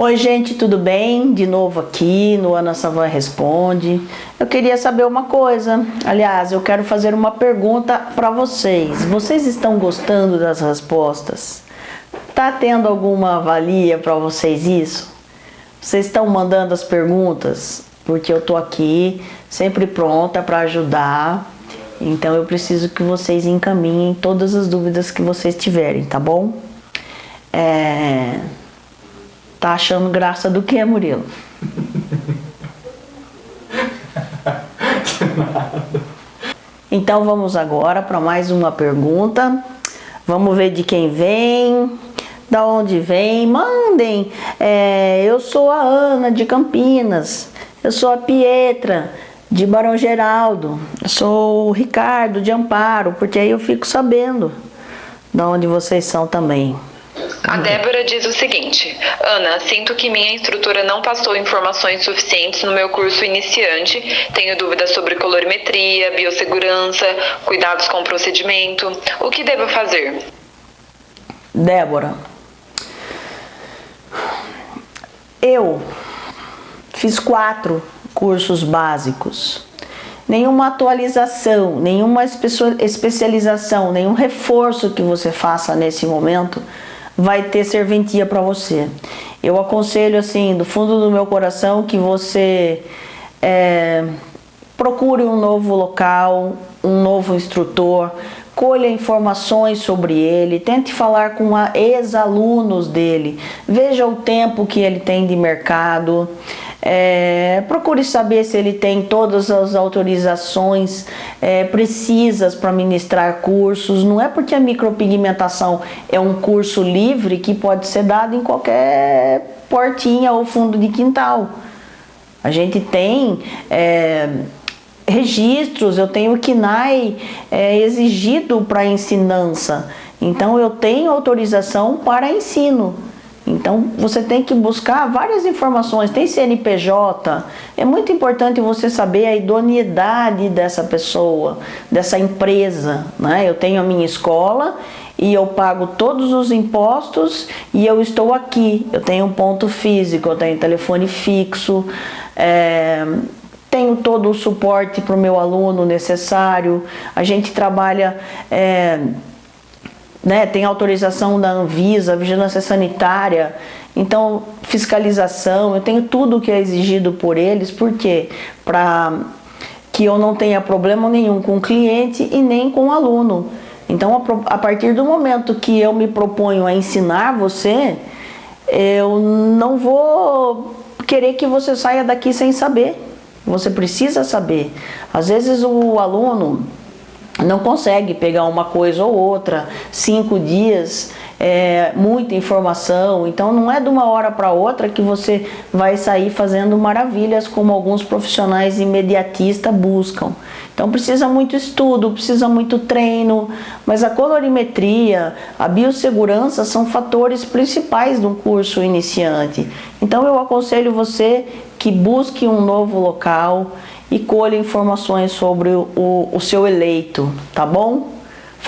Oi gente, tudo bem? De novo aqui no Ana Savan Responde. Eu queria saber uma coisa, aliás, eu quero fazer uma pergunta para vocês. Vocês estão gostando das respostas? Tá tendo alguma valia para vocês isso? Vocês estão mandando as perguntas? Porque eu tô aqui sempre pronta para ajudar. Então eu preciso que vocês encaminhem todas as dúvidas que vocês tiverem, tá bom? É... Tá achando graça do que, Murilo? Então vamos agora para mais uma pergunta. Vamos ver de quem vem, da onde vem. Mandem. É, eu sou a Ana de Campinas. Eu sou a Pietra de Barão Geraldo. Eu sou o Ricardo de Amparo, porque aí eu fico sabendo de onde vocês são também. A Débora diz o seguinte: Ana, sinto que minha instrutora não passou informações suficientes no meu curso iniciante. Tenho dúvidas sobre colorimetria, biossegurança, cuidados com o procedimento. O que devo fazer? Débora, eu fiz quatro cursos básicos. Nenhuma atualização, nenhuma especialização, nenhum reforço que você faça nesse momento vai ter serventia para você. Eu aconselho assim, do fundo do meu coração, que você é, procure um novo local, um novo instrutor, colha informações sobre ele, tente falar com ex-alunos dele, veja o tempo que ele tem de mercado, é, procure saber se ele tem todas as autorizações é, precisas para ministrar cursos. Não é porque a micropigmentação é um curso livre que pode ser dado em qualquer portinha ou fundo de quintal. A gente tem é, registros, eu tenho o KNAI é, exigido para ensinança. Então eu tenho autorização para ensino. Então você tem que buscar várias informações, tem CNPJ, é muito importante você saber a idoneidade dessa pessoa, dessa empresa. Né? Eu tenho a minha escola e eu pago todos os impostos e eu estou aqui, eu tenho um ponto físico, eu tenho telefone fixo, é, tenho todo o suporte para o meu aluno necessário, a gente trabalha... É, né, tem autorização da Anvisa, vigilância sanitária, então fiscalização, eu tenho tudo que é exigido por eles, por quê? Para que eu não tenha problema nenhum com o cliente e nem com o aluno. Então, a partir do momento que eu me proponho a ensinar você, eu não vou querer que você saia daqui sem saber. Você precisa saber. Às vezes o aluno não consegue pegar uma coisa ou outra, cinco dias, é, muita informação, então não é de uma hora para outra que você vai sair fazendo maravilhas como alguns profissionais imediatistas buscam. Então precisa muito estudo, precisa muito treino, mas a colorimetria, a biossegurança são fatores principais de um curso iniciante. Então eu aconselho você que busque um novo local, e colha informações sobre o, o, o seu eleito, tá bom?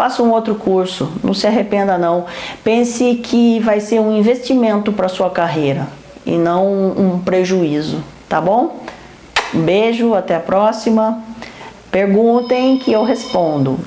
Faça um outro curso, não se arrependa não. Pense que vai ser um investimento para sua carreira e não um prejuízo, tá bom? Um beijo, até a próxima. Perguntem que eu respondo.